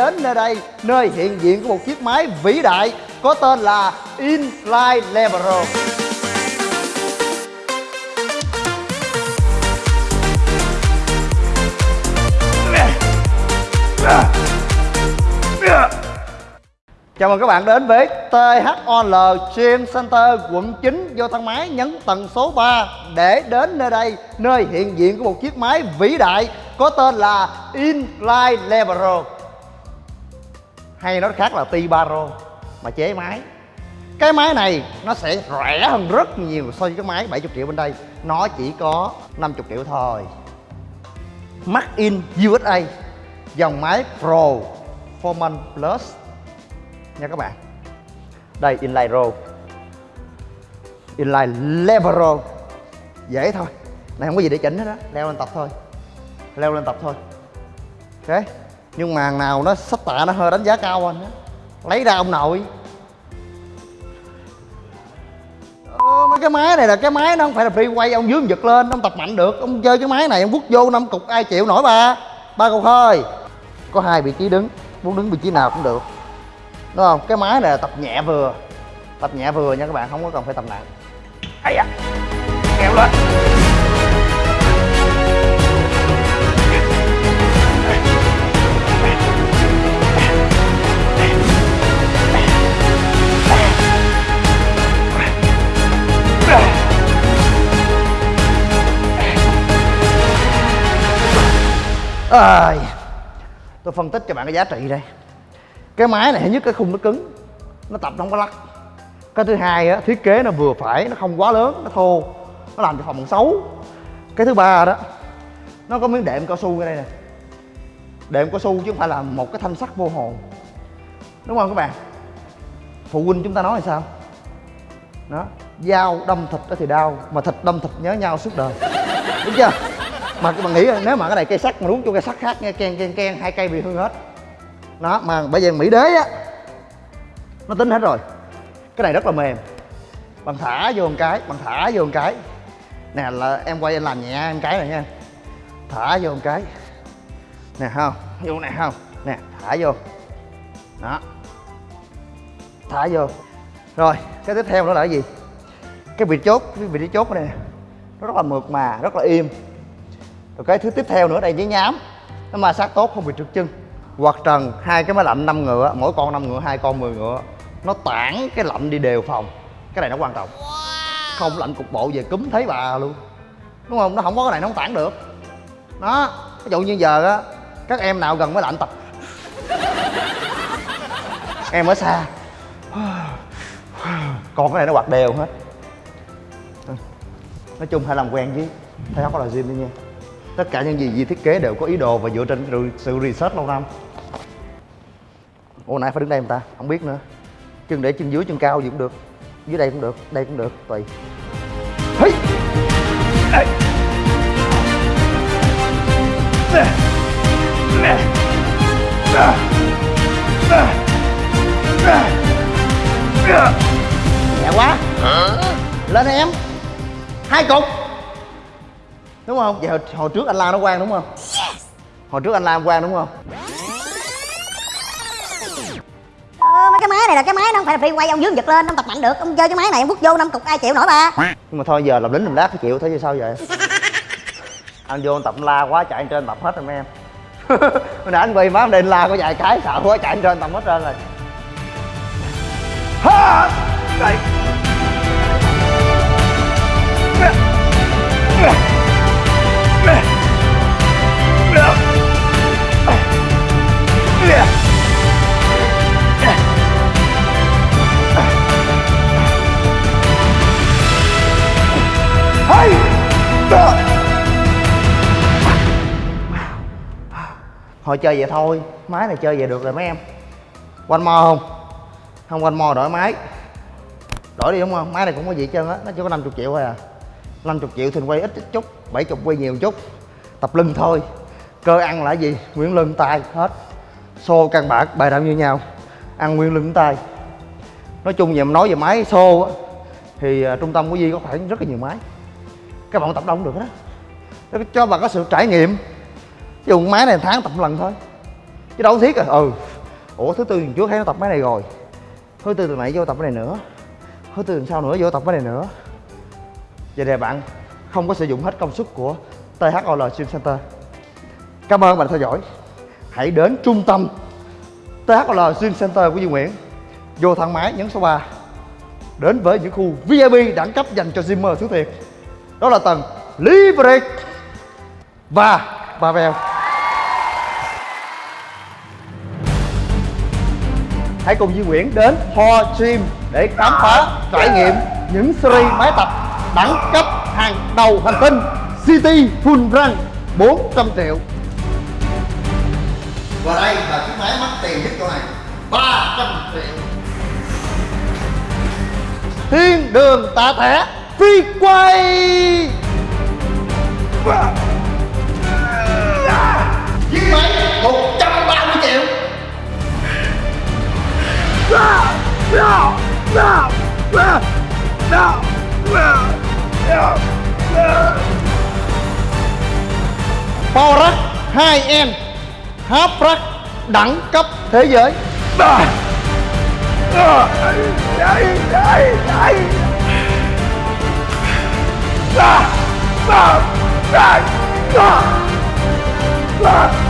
đến nơi đây, nơi hiện diện của một chiếc máy vĩ đại có tên là Inline Leveler Chào mừng các bạn đến với THOL Gym Center quận 9 vô thang máy nhấn tầng số 3 để đến nơi đây, nơi hiện diện của một chiếc máy vĩ đại có tên là Inline Leveler hay nói khác là T-Baro mà chế máy. Cái máy này nó sẽ rẻ hơn rất nhiều so với cái máy 70 triệu bên đây. Nó chỉ có 50 triệu thôi. Made in USA dòng máy Pro Forman Plus. Nha các bạn. Đây, inline row inline lever row dễ thôi. Này, không có gì để chỉnh hết á. Leo lên tập thôi. Leo lên tập thôi. Ok nhưng mà nào nó sách tạ nó hơi đánh giá cao anh á. Lấy ra ông nội. Ờ, mấy cái máy này là cái máy nó không phải là free quay ông dướng giật lên ông tập mạnh được. Ông chơi cái máy này ông quất vô năm cục ai chịu nổi ba? Ba cục thôi. Có hai vị trí đứng muốn đứng vị trí nào cũng được. Đúng không? Cái máy này là tập nhẹ vừa. Tập nhẹ vừa nha các bạn không có cần phải tập nặng. Ấy da kéo lên. À, tôi phân tích cho bạn cái giá trị đây. Cái máy này thứ nhất cái khung nó cứng nó tập nó không có lắc. Cái thứ hai á thiết kế nó vừa phải nó không quá lớn nó thô nó làm cho phòng xấu. Cái thứ ba đó nó có miếng đệm cao su ở đây nè. Đệm cao su chứ không phải là một cái thanh sắt vô hồn đúng không các bạn? Phụ huynh chúng ta nói là sao? Đó dao đâm thịt đó thì đau mà thịt đâm thịt nhớ nhau suốt đời. Đúng chưa? Mà các bạn nghĩ nếu mà cái này cây sắt mà đúng cho cây sắt khác, nghe ken ken ken, hai cây bị hư hết. Nó mà bây giờ mỹ đế á, nó tính hết rồi. Cái này rất là mềm. Bằng thả vô một cái, bằng thả vô một cái. Nè, là em quay em làm nhẹ em cái này nha. Thả vô một cái. Nè không? Vô nè không? Nè, thả vô. Đó. Thả vô. Rồi, cái tiếp theo nữa là cái gì? Cái vị chốt, cái vị trí chốt này nó rất là mượt mà, rất là im rồi cái thứ tiếp theo nữa đây giấy nhám. Nó ma sát tốt không bị trượt chân. Quạt trần hai cái máy lạnh 5 ngựa mỗi con 5 ngựa hai con 10 ngựa. Nó tản cái lạnh đi đều phòng. Cái này nó quan trọng. Không lạnh cục bộ về cúm thấy bà luôn. Đúng không? Nó không có cái này nó không tản được. Đó. Ví dụ như giờ á các em nào gần máy lạnh tập? Em ở xa. Còn cái này nó quạt đều hết. Nói chung phải làm quen với thay áo là gym đi nha tất cả những gì Di thiết kế đều có ý đồ và dựa trên sự research lâu năm. Ủa nãy phải đứng đây em ta? Không biết nữa. Chân để chân dưới chân cao gì cũng được. Dưới đây cũng được đây cũng được tùy. Hey. Hey. nhẹ quá. Lên em. Hai cục đúng không? Vậy hồi, hồi trước anh la nó quang đúng không? Hồi trước anh la quang đúng không? Ờ, mấy cái máy này là cái máy nó không phải là free quay ông dướng giật lên ông tập mạnh được ông chơi cái máy này ông quất vô năm cục ai chịu nổi ba nhưng mà thôi giờ làm lính làm lát phải chịu thế chứ sao vậy? Anh vô anh tập la quá chạy trên tập hết rồi mấy em. Hồi nãy anh quay má lên la có vài cái sợ quá chạy trên tập hết trơn rồi. Ha! Đây thôi chơi vậy thôi. Máy này chơi vậy được rồi mấy em. Quanh mo không? Không quanh mo đổi máy. Đổi đi đúng không? Máy này cũng có gì hết trơn á nó chỉ có 50 triệu thôi à. 50 triệu thì quay ít, ít chút 70 quay nhiều chút. Tập lưng thôi. Cơ ăn là gì? Nguyên lưng tay hết. Xô căn bản bài đạo như nhau. Ăn nguyên lưng tay. Nói chung về nói về máy xô á thì uh, trung tâm của Di có khoảng rất là nhiều máy. Các bạn tập đông được đó cho bạn có sự trải nghiệm dùng máy này tháng tập một lần thôi. Chứ đâu thiết à. Ừ. Ủa, thứ tư tuần trước thấy nó tập máy này rồi. Thứ tư tuần này vô tập cái này nữa. Thứ tư tuần sau nữa vô tập cái này nữa. Vậy nè bạn, không có sử dụng hết công suất của THOL Gym Center. Cảm ơn bạn đã theo dõi. Hãy đến trung tâm THOL Gym Center của Duy Nguyễn. Vô thang máy nhấn số 3 đến với những khu VIP đẳng cấp dành cho Gymer thứ thiệt. Đó là tầng Liberate và Pavel hãy cùng Duy Nguyễn đến Ho Gym để khám phá trải nghiệm những series máy tập đẳng cấp hàng đầu hành tinh City Full Run 400 triệu. Và đây là chiếc máy mắc tiền nhất chỗ này 300 triệu. Thiên đường tạ thẻ phi quay Power 2N Half Rack đẳng cấp thế giới Ah!